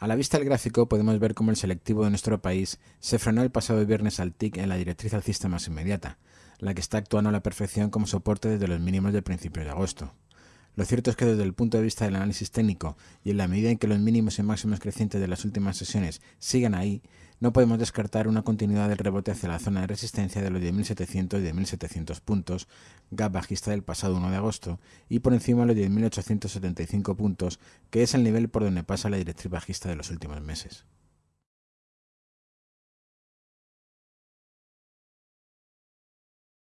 A la vista del gráfico podemos ver cómo el selectivo de nuestro país se frenó el pasado viernes al TIC en la directriz alcista más inmediata, la que está actuando a la perfección como soporte desde los mínimos del principio de agosto. Lo cierto es que desde el punto de vista del análisis técnico y en la medida en que los mínimos y máximos crecientes de las últimas sesiones sigan ahí, no podemos descartar una continuidad del rebote hacia la zona de resistencia de los 10.700 y 10.700 puntos, gap bajista del pasado 1 de agosto, y por encima de los 10.875 puntos, que es el nivel por donde pasa la directriz bajista de los últimos meses.